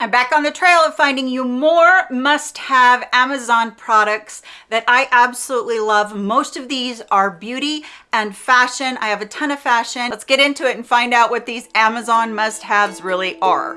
I'm back on the trail of finding you more must-have Amazon products that I absolutely love. Most of these are beauty and fashion. I have a ton of fashion. Let's get into it and find out what these Amazon must-haves really are.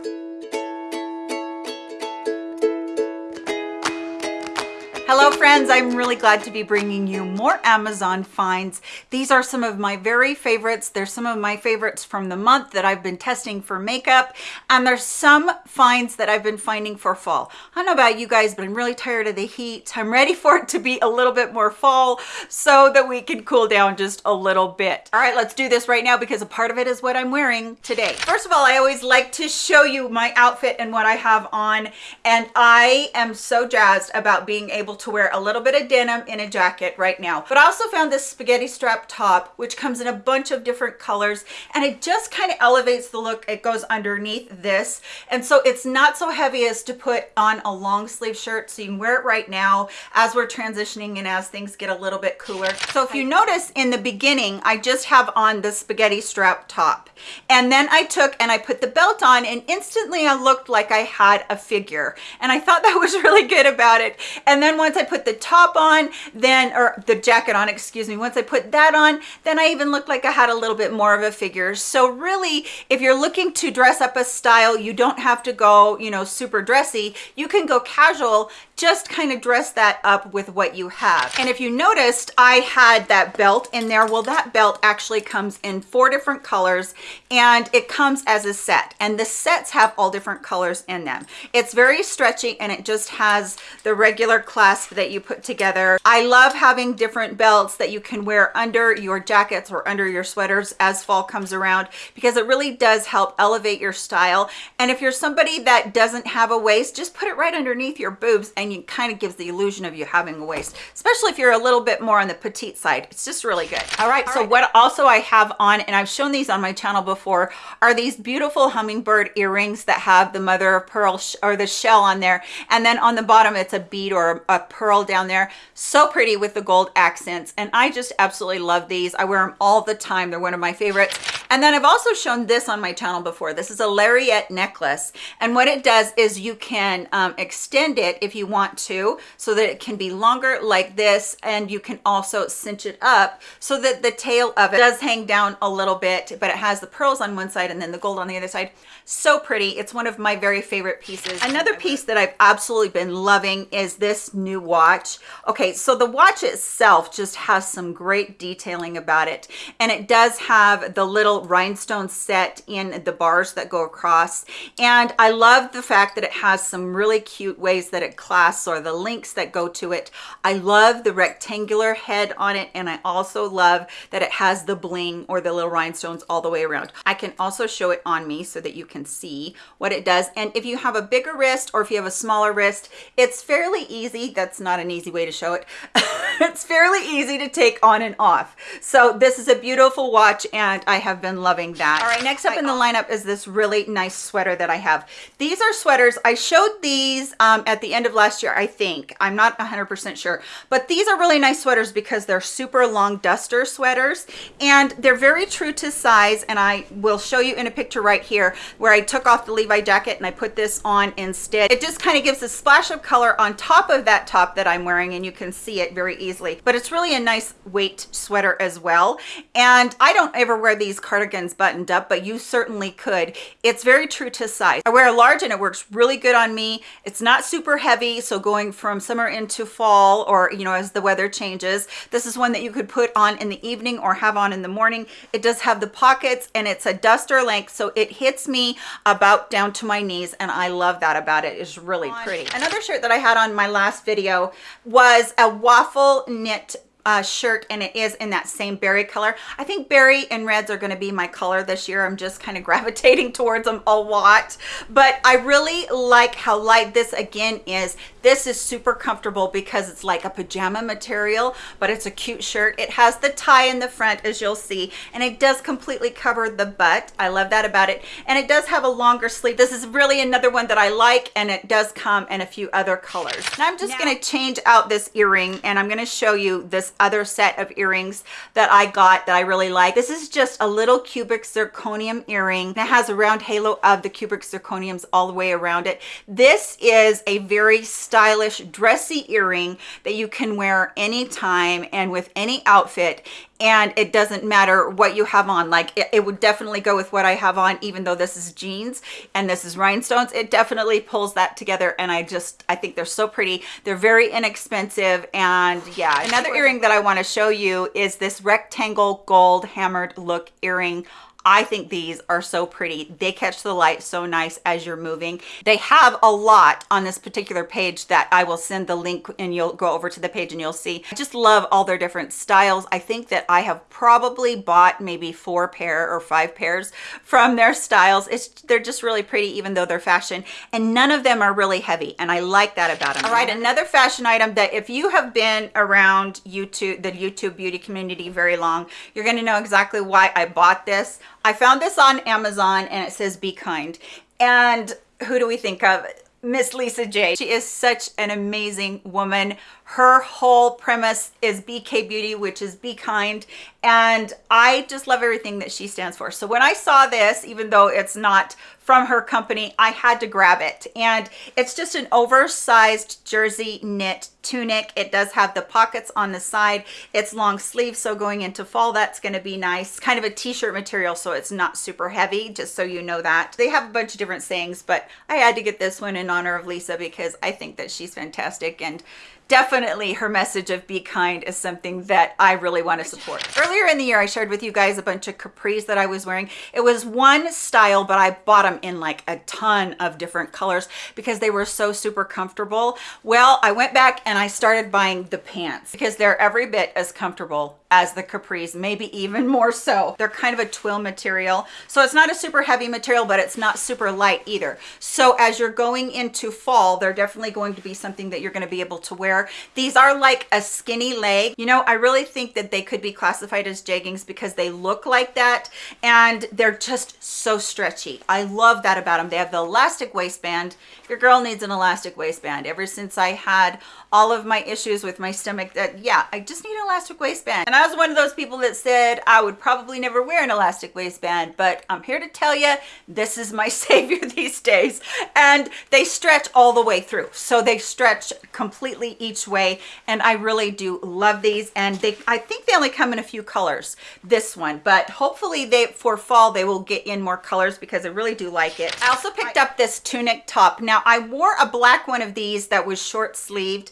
Hello friends, I'm really glad to be bringing you more Amazon finds. These are some of my very favorites. They're some of my favorites from the month that I've been testing for makeup. And there's some finds that I've been finding for fall. I don't know about you guys, but I'm really tired of the heat. I'm ready for it to be a little bit more fall so that we can cool down just a little bit. All right, let's do this right now because a part of it is what I'm wearing today. First of all, I always like to show you my outfit and what I have on. And I am so jazzed about being able to wear a little bit of denim in a jacket right now. But I also found this spaghetti strap top, which comes in a bunch of different colors, and it just kind of elevates the look. It goes underneath this. And so it's not so heavy as to put on a long sleeve shirt. So you can wear it right now as we're transitioning and as things get a little bit cooler. So if you notice in the beginning, I just have on the spaghetti strap top. And then I took and I put the belt on and instantly I looked like I had a figure. And I thought that was really good about it. And then once I put the top on, then, or the jacket on, excuse me, once I put that on, then I even looked like I had a little bit more of a figure. So really, if you're looking to dress up a style, you don't have to go, you know, super dressy. You can go casual, just kind of dress that up with what you have. And if you noticed, I had that belt in there. Well, that belt actually comes in four different colors and it comes as a set. And the sets have all different colors in them. It's very stretchy and it just has the regular clasp that you put together. I love having different belts that you can wear under your jackets or under your sweaters as fall comes around because it really does help elevate your style. And if you're somebody that doesn't have a waist, just put it right underneath your boobs and it kind of gives the illusion of you having a waist, especially if you're a little bit more on the petite side. It's just really good. All right, All so right. what also I have on, and I've shown these on my channel before, are these beautiful hummingbird earrings that have the mother of pearl or the shell on there. And then on the bottom, it's a bead or a pearl down there. So pretty with the gold accents. And I just absolutely love these. I wear them all the time. They're one of my favorites. And then I've also shown this on my channel before. This is a lariat necklace. And what it does is you can um, extend it if you want to, so that it can be longer like this. And you can also cinch it up so that the tail of it does hang down a little bit, but it has the pearls on one side and then the gold on the other side. So pretty. It's one of my very favorite pieces. Another piece that I've absolutely been loving is this new watch. Okay, so the watch itself just has some great detailing about it. And it does have the little rhinestone set in the bars that go across. And i love the fact that it has some really cute ways that it clasps or the links that go to it. I love the rectangular head on it and i also love that it has the bling or the little rhinestones all the way around. I can also show it on me so that you can see what it does. And if you have a bigger wrist or if you have a smaller wrist it's fairly easy. That's not an easy way to show it. It's fairly easy to take on and off. So this is a beautiful watch and i have been been loving that. All right, next up in the lineup is this really nice sweater that I have. These are sweaters. I showed these um, at the end of last year, I think. I'm not 100% sure. But these are really nice sweaters because they're super long duster sweaters. And they're very true to size. And I will show you in a picture right here where I took off the Levi jacket and I put this on instead. It just kind of gives a splash of color on top of that top that I'm wearing. And you can see it very easily. But it's really a nice weight sweater as well. And I don't ever wear these cardigans cardigans buttoned up, but you certainly could. It's very true to size. I wear a large and it works really good on me. It's not super heavy, so going from summer into fall or, you know, as the weather changes, this is one that you could put on in the evening or have on in the morning. It does have the pockets and it's a duster length, so it hits me about down to my knees, and I love that about it. It's really pretty. Another shirt that I had on my last video was a waffle knit uh, shirt and it is in that same berry color. I think berry and reds are going to be my color this year. I'm just kind of gravitating towards them a lot, but I really like how light this again is. This is super comfortable because it's like a pajama material, but it's a cute shirt. It has the tie in the front as you'll see, and it does completely cover the butt. I love that about it. And it does have a longer sleeve. This is really another one that I like, and it does come in a few other colors. Now I'm just gonna change out this earring and I'm gonna show you this other set of earrings that I got that I really like. This is just a little cubic zirconium earring. It has a round halo of the cubic zirconiums all the way around it. This is a very stylish, dressy earring that you can wear anytime and with any outfit and it doesn't matter what you have on. Like it, it, would definitely go with what i have on even though this is jeans and this is rhinestones. It definitely pulls that together and i just i think they're so pretty. They're very inexpensive and yeah another earring that i want to show you is this rectangle gold hammered look earring I think these are so pretty. They catch the light so nice as you're moving. They have a lot on this particular page that I will send the link and you'll go over to the page and you'll see. I just love all their different styles. I think that I have probably bought maybe four pair or five pairs from their styles. It's They're just really pretty even though they're fashion and none of them are really heavy and I like that about them. All right, another fashion item that if you have been around YouTube, the YouTube beauty community very long, you're gonna know exactly why I bought this. I found this on Amazon and it says be kind. And who do we think of? Miss Lisa J. She is such an amazing woman. Her whole premise is BK Beauty, which is be kind. And I just love everything that she stands for. So when I saw this, even though it's not from her company, I had to grab it. And it's just an oversized jersey knit tunic. It does have the pockets on the side. It's long sleeve, so going into fall, that's gonna be nice. Kind of a t-shirt material, so it's not super heavy, just so you know that. They have a bunch of different sayings, but I had to get this one in honor of Lisa because I think that she's fantastic and definitely her message of be kind is something that I really want to support. Earlier in the year, I shared with you guys a bunch of capris that I was wearing. It was one style, but I bought them in like a ton of different colors because they were so super comfortable. Well, I went back and I started buying the pants because they're every bit as comfortable as the capris, maybe even more so. They're kind of a twill material. So it's not a super heavy material, but it's not super light either. So as you're going into fall, they're definitely going to be something that you're gonna be able to wear. These are like a skinny leg. You know, I really think that they could be classified as jeggings because they look like that and they're just so stretchy. I love that about them. They have the elastic waistband. Your girl needs an elastic waistband. Ever since I had all of my issues with my stomach that yeah i just need an elastic waistband. And i was one of those people that said i would probably never wear an elastic waistband but i'm here to tell you this is my savior these days. And they stretch all the way through. So they stretch completely each way and i really do love these. And they i think they only come in a few colors this one. But hopefully they for fall they will get in more colors because i really do like it. I also picked up this tunic top. Now i wore a black one of these that was short sleeved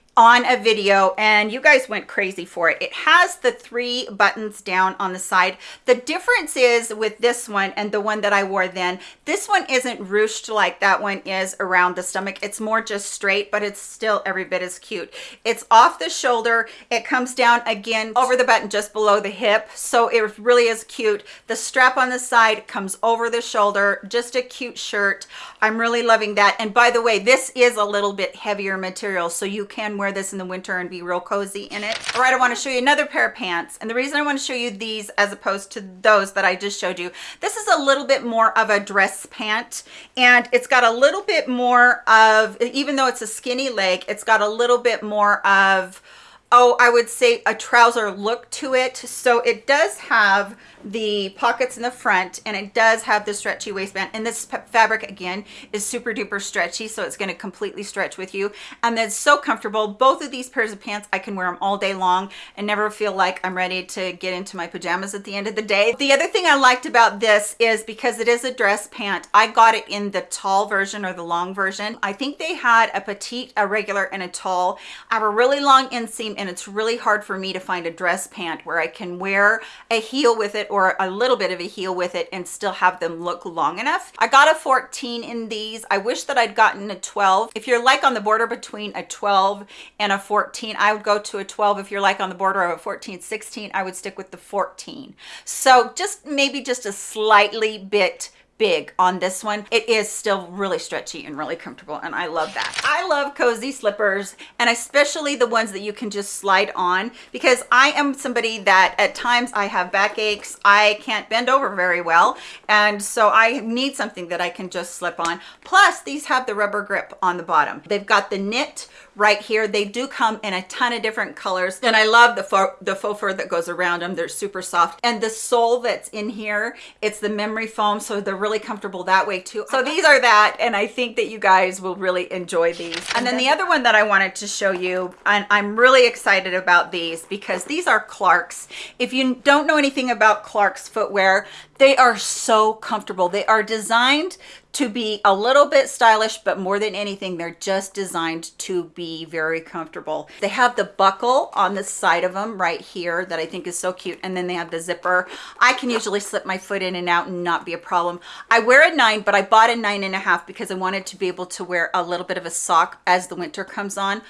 on a video and you guys went crazy for it. It has the three buttons down on the side. The difference is with this one and the one that I wore then, this one isn't ruched like that one is around the stomach. It's more just straight, but it's still every bit as cute. It's off the shoulder. It comes down again over the button just below the hip. So it really is cute. The strap on the side comes over the shoulder, just a cute shirt. I'm really loving that. And by the way, this is a little bit heavier material, so you can wear this in the winter and be real cozy in it. All right, I wanna show you another pair of pants. And the reason I wanna show you these as opposed to those that I just showed you, this is a little bit more of a dress pant and it's got a little bit more of, even though it's a skinny leg, it's got a little bit more of, oh, I would say a trouser look to it. So it does have the pockets in the front and it does have the stretchy waistband. And this fabric again is super duper stretchy so it's going to completely stretch with you. And it's so comfortable. Both of these pairs of pants i can wear them all day long and never feel like i'm ready to get into my pajamas at the end of the day. The other thing i liked about this is because it is a dress pant i got it in the tall version or the long version. I think they had a petite a regular and a tall. I have a really long inseam and it's really hard for me to find a dress pant where i can wear a heel with it or a little bit of a heel with it and still have them look long enough. I got a 14 in these. I wish that I'd gotten a 12. If you're like on the border between a 12 and a 14, I would go to a 12. If you're like on the border of a 14, 16, I would stick with the 14. So just maybe just a slightly bit big on this one. It is still really stretchy and really comfortable and I love that. I love cozy slippers and especially the ones that you can just slide on because I am somebody that at times I have backaches. I can't bend over very well and so I need something that I can just slip on. Plus these have the rubber grip on the bottom. They've got the knit right here. They do come in a ton of different colors and I love the faux, the faux fur that goes around them. They're super soft and the sole that's in here, it's the memory foam so they're really comfortable that way too. So these are that and I think that you guys will really enjoy these. And then the other one that I wanted to show you and I'm really excited about these because these are Clarks. If you don't know anything about Clarks footwear, they are so comfortable. They are designed to be a little bit stylish, but more than anything, they're just designed to be very comfortable. They have the buckle on the side of them right here that I think is so cute. And then they have the zipper. I can usually slip my foot in and out and not be a problem. I wear a nine, but I bought a nine and a half because I wanted to be able to wear a little bit of a sock as the winter comes on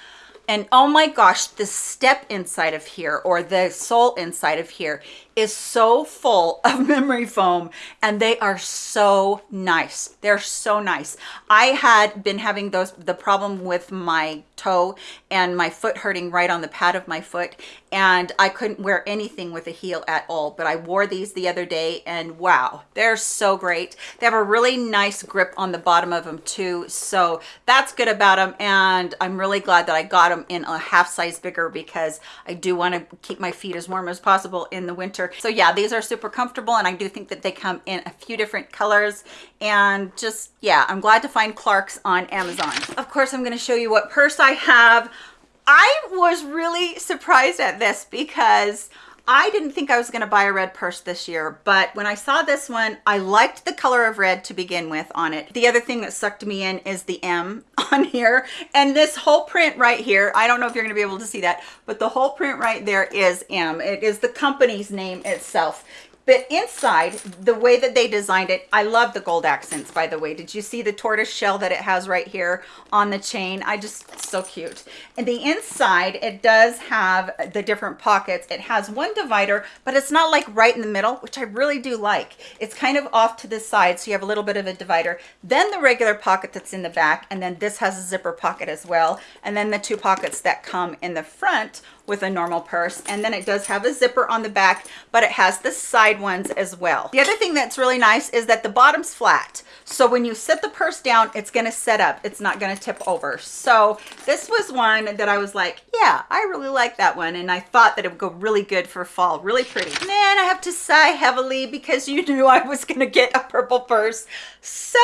and oh my gosh the step inside of here or the sole inside of here is so full of memory foam and they are so nice. They're so nice. I had been having those the problem with my toe and my foot hurting right on the pad of my foot and i couldn't wear anything with a heel at all but i wore these the other day and wow they're so great. They have a really nice grip on the bottom of them too so that's good about them and i'm really glad that i got them in a half size bigger because i do want to keep my feet as warm as possible in the winter so yeah these are super comfortable and i do think that they come in a few different colors. And just yeah i'm glad to find clarks on amazon. Of course i'm going to show you what purse i have. I was really surprised at this because I didn't think I was going to buy a red purse this year, but when I saw this one, I liked the color of red to begin with on it. The other thing that sucked me in is the M on here. And this whole print right here, I don't know if you're going to be able to see that, but the whole print right there is M. It is the company's name itself. But inside, the way that they designed it, I love the gold accents, by the way. Did you see the tortoise shell that it has right here on the chain? I just, so cute. And the inside, it does have the different pockets. It has one divider, but it's not like right in the middle, which I really do like. It's kind of off to the side, so you have a little bit of a divider. Then the regular pocket that's in the back, and then this has a zipper pocket as well. And then the two pockets that come in the front with a normal purse and then it does have a zipper on the back but it has the side ones as well. The other thing that's really nice is that the bottom's flat so when you set the purse down it's going to set up. It's not going to tip over. So this was one that i was like yeah i really like that one and i thought that it would go really good for fall. Really pretty. And then i have to sigh heavily because you knew i was going to get a purple purse. So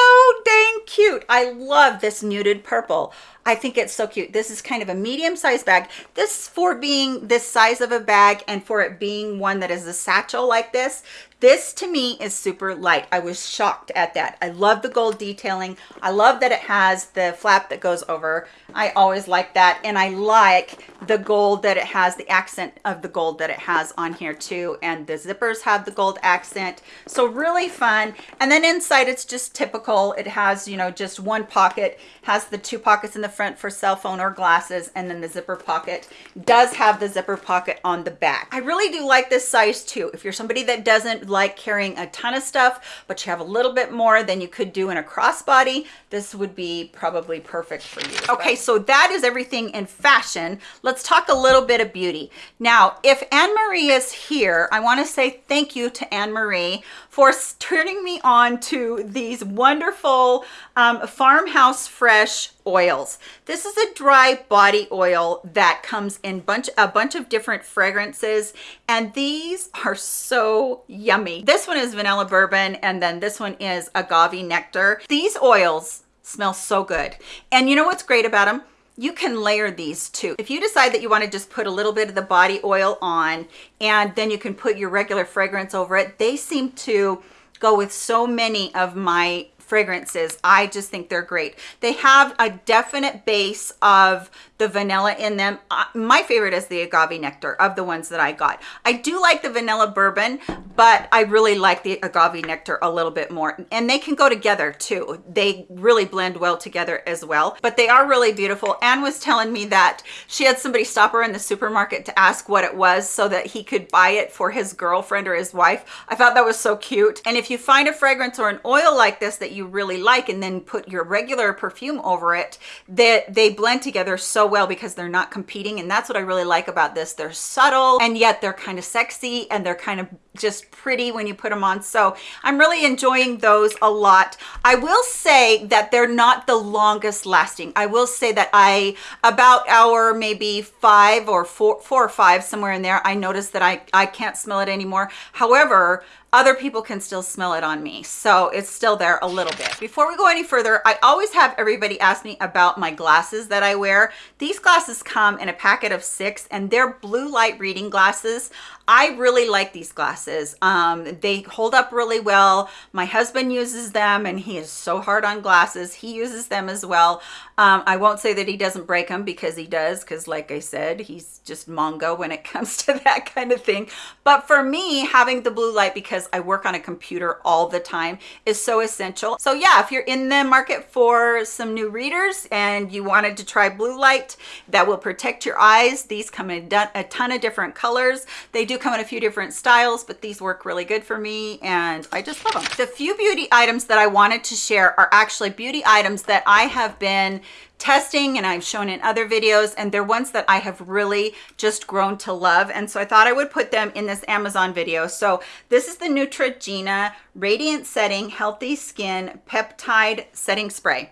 dang cute. I love this muted purple I think it's so cute. This is kind of a medium sized bag. This for being this size of a bag and for it being one that is a satchel like this, this to me is super light. I was shocked at that. I love the gold detailing. I love that it has the flap that goes over. I always like that. And I like the gold that it has, the accent of the gold that it has on here too. And the zippers have the gold accent. So really fun. And then inside it's just typical. It has, you know, just one pocket, has the two pockets in the front for cell phone or glasses. And then the zipper pocket does have the zipper pocket on the back. I really do like this size too. If you're somebody that doesn't like carrying a ton of stuff, but you have a little bit more than you could do in a crossbody, this would be probably perfect for you. Okay, so that is everything in fashion. Let's talk a little bit of beauty. Now, if Anne-Marie is here, I wanna say thank you to Anne-Marie for turning me on to these wonderful um, farmhouse fresh oils. This is a dry body oil that comes in bunch a bunch of different fragrances and these are so yummy. This one is vanilla bourbon and then this one is agave nectar. These oils smell so good. And you know what's great about them you can layer these too. If you decide that you want to just put a little bit of the body oil on and then you can put your regular fragrance over it, they seem to go with so many of my fragrances. I just think they're great. They have a definite base of the vanilla in them. Uh, my favorite is the agave nectar of the ones that I got. I do like the vanilla bourbon, but I really like the agave nectar a little bit more. And they can go together too. They really blend well together as well, but they are really beautiful. Anne was telling me that she had somebody stop her in the supermarket to ask what it was so that he could buy it for his girlfriend or his wife. I thought that was so cute. And if you find a fragrance or an oil like this that you really like and then put your regular perfume over it, that they, they blend together so well because they're not competing. And that's what I really like about this. They're subtle and yet they're kind of sexy and they're kind of just pretty when you put them on. So I'm really enjoying those a lot. I will say that they're not the longest lasting. I will say that I, about hour, maybe five or four, four or five, somewhere in there, I noticed that I, I can't smell it anymore. However, other people can still smell it on me. So it's still there a little bit. Before we go any further, I always have everybody ask me about my glasses that I wear. These glasses come in a packet of six and they're blue light reading glasses. I really like these glasses. Um, they hold up really well. My husband uses them and he is so hard on glasses. He uses them as well. Um, I won't say that he doesn't break them because he does because like I said, he's just Mongo when it comes to that kind of thing. But for me, having the blue light because I work on a computer all the time is so essential. So yeah, if you're in the market for some new readers and you wanted to try blue light that will protect your eyes, these come in a ton of different colors. They do come in a few different styles, but these work really good for me and I just love them. The few beauty items that I wanted to share are actually beauty items that I have been testing and I've shown in other videos and they're ones that I have really just grown to love and so I thought I would put them in this Amazon video. So this is the Neutrogena Radiant Setting Healthy Skin Peptide Setting Spray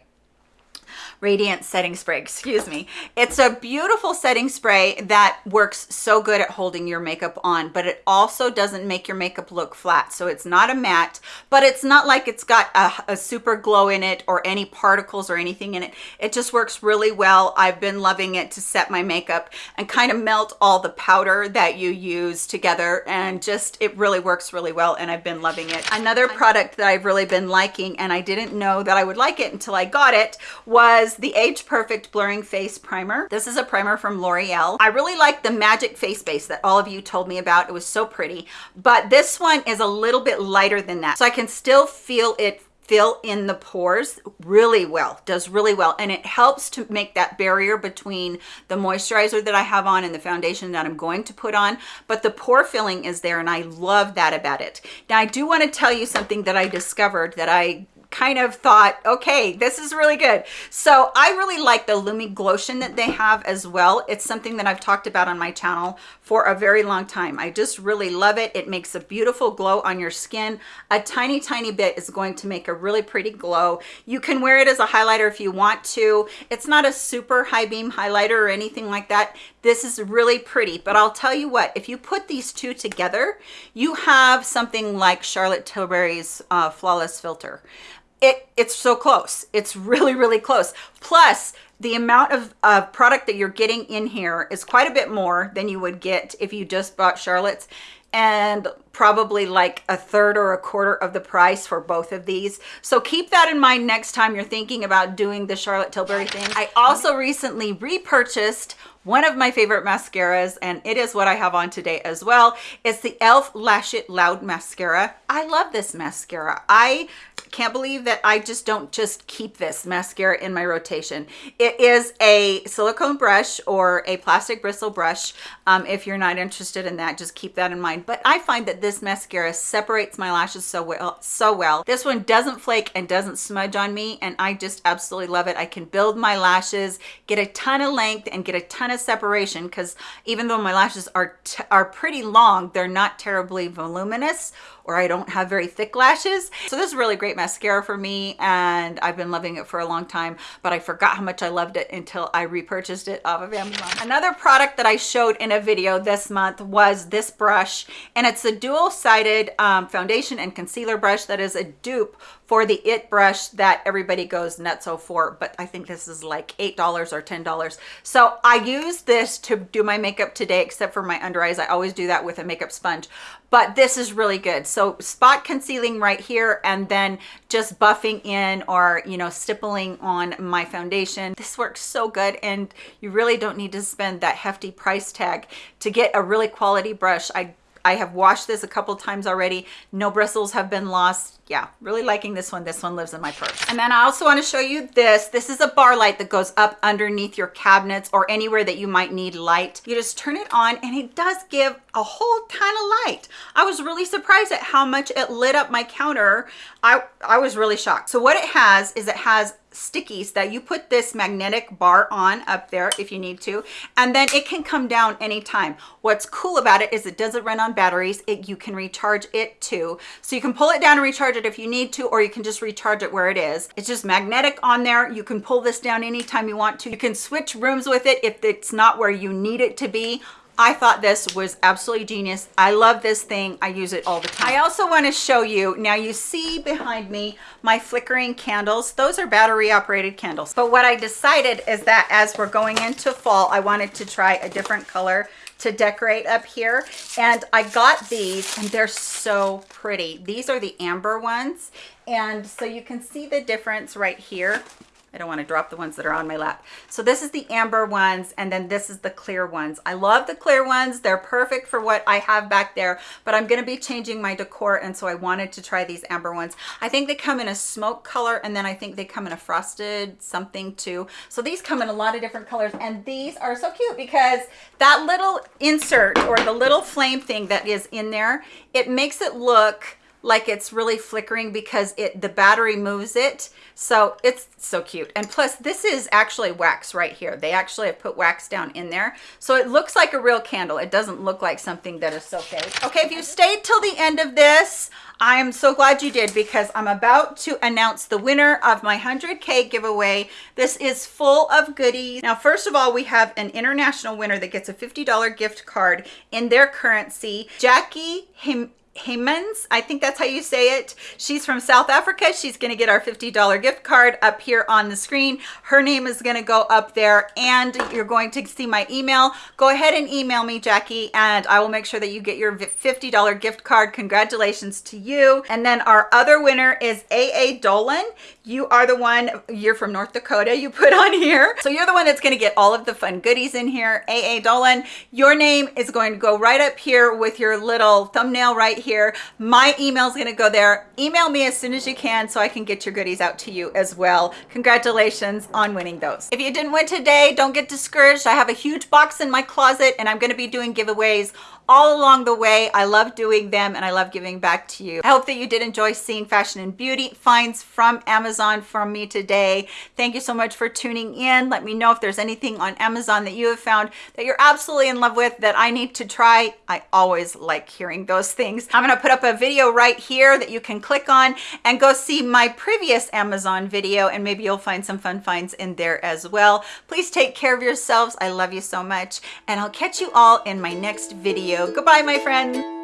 radiant setting spray excuse me. It's a beautiful setting spray that works so good at holding your makeup on but it also doesn't make your makeup look flat so it's not a matte but it's not like it's got a, a super glow in it or any particles or anything in it. It just works really well. I've been loving it to set my makeup and kind of melt all the powder that you use together and just it really works really well and i've been loving it. Another product that i've really been liking and i didn't know that i would like it until i got it was was the Age Perfect Blurring Face Primer. This is a primer from L'Oreal. I really like the Magic Face Base that all of you told me about. It was so pretty, but this one is a little bit lighter than that. So I can still feel it fill in the pores really well does really well and it helps to make that barrier between the moisturizer that i have on and the foundation that i'm going to put on but the pore filling is there and i love that about it now i do want to tell you something that i discovered that i kind of thought, okay, this is really good. So I really like the Lumi Glotion that they have as well. It's something that I've talked about on my channel for a very long time. I just really love it. It makes a beautiful glow on your skin. A tiny, tiny bit is going to make a really pretty glow. You can wear it as a highlighter if you want to. It's not a super high beam highlighter or anything like that. This is really pretty, but I'll tell you what, if you put these two together, you have something like Charlotte Tilbury's uh, Flawless Filter it it's so close it's really really close plus the amount of uh, product that you're getting in here is quite a bit more than you would get if you just bought Charlotte's and probably like a third or a quarter of the price for both of these. So keep that in mind next time you're thinking about doing the Charlotte Tilbury thing. I also recently repurchased one of my favorite mascaras and it is what I have on today as well. It's the e.l.f. Lash It Loud Mascara. I love this mascara. I can't believe that I just don't just keep this mascara in my rotation. It is a silicone brush or a plastic bristle brush. Um, if you're not interested in that, just keep that in mind. But I find that this mascara separates my lashes so well. So well. This one doesn't flake and doesn't smudge on me and I just absolutely love it. I can build my lashes, get a ton of length and get a ton of of separation because even though my lashes are are pretty long they're not terribly voluminous or I don't have very thick lashes. So this is really great mascara for me and I've been loving it for a long time, but I forgot how much I loved it until I repurchased it off of Amazon. Another product that I showed in a video this month was this brush and it's a dual-sided um, foundation and concealer brush that is a dupe for the it brush that everybody goes nuts for but i think this is like eight dollars or ten dollars so i use this to do my makeup today except for my under eyes i always do that with a makeup sponge but this is really good So spot concealing right here and then just buffing in or, you know, stippling on my foundation. This works so good and you really don't need to spend that hefty price tag to get a really quality brush. I I have washed this a couple times already. No bristles have been lost. Yeah, really liking this one. This one lives in my purse. And then I also want to show you this. This is a bar light that goes up underneath your cabinets or anywhere that you might need light. You just turn it on and it does give a whole ton of light. I was really surprised at how much it lit up my counter. I, I was really shocked. So what it has is it has stickies that you put this magnetic bar on up there if you need to and then it can come down anytime what's cool about it is it doesn't run on batteries it you can recharge it too so you can pull it down and recharge it if you need to or you can just recharge it where it is it's just magnetic on there you can pull this down anytime you want to you can switch rooms with it if it's not where you need it to be I thought this was absolutely genius. I love this thing. I use it all the time. I also want to show you, now you see behind me my flickering candles. Those are battery operated candles. But what I decided is that as we're going into fall, I wanted to try a different color to decorate up here. And I got these and they're so pretty. These are the amber ones. And so you can see the difference right here I don't want to drop the ones that are on my lap. So this is the amber ones and then this is the clear ones. I love the clear ones. They're perfect for what I have back there, but I'm going to be changing my decor and so I wanted to try these amber ones. I think they come in a smoke color and then I think they come in a frosted something too. So these come in a lot of different colors and these are so cute because that little insert or the little flame thing that is in there, it makes it look like it's really flickering because it the battery moves it so it's so cute and plus this is actually wax right here they actually have put wax down in there so it looks like a real candle it doesn't look like something that is so fake okay if you stayed till the end of this I am so glad you did because I'm about to announce the winner of my 100K giveaway. This is full of goodies. Now, first of all, we have an international winner that gets a $50 gift card in their currency. Jackie Him Haymans, I think that's how you say it. She's from South Africa. She's going to get our $50 gift card up here on the screen. Her name is going to go up there and you're going to see my email. Go ahead and email me, Jackie, and I will make sure that you get your $50 gift card. Congratulations to you. And then our other winner is AA Dolan. You are the one, you're from North Dakota, you put on here. So you're the one that's going to get all of the fun goodies in here. AA Dolan, your name is going to go right up here with your little thumbnail right here. My email is going to go there. Email me as soon as you can so I can get your goodies out to you as well. Congratulations on winning those. If you didn't win today, don't get discouraged. I have a huge box in my closet and I'm going to be doing giveaways all along the way. I love doing them and I love giving back to you. I hope that you did enjoy seeing fashion and beauty finds from Amazon from me today. Thank you so much for tuning in. Let me know if there's anything on Amazon that you have found that you're absolutely in love with that I need to try. I always like hearing those things. I'm going to put up a video right here that you can click on and go see my previous Amazon video and maybe you'll find some fun finds in there as well. Please take care of yourselves. I love you so much and I'll catch you all in my next video video. Goodbye, my friend.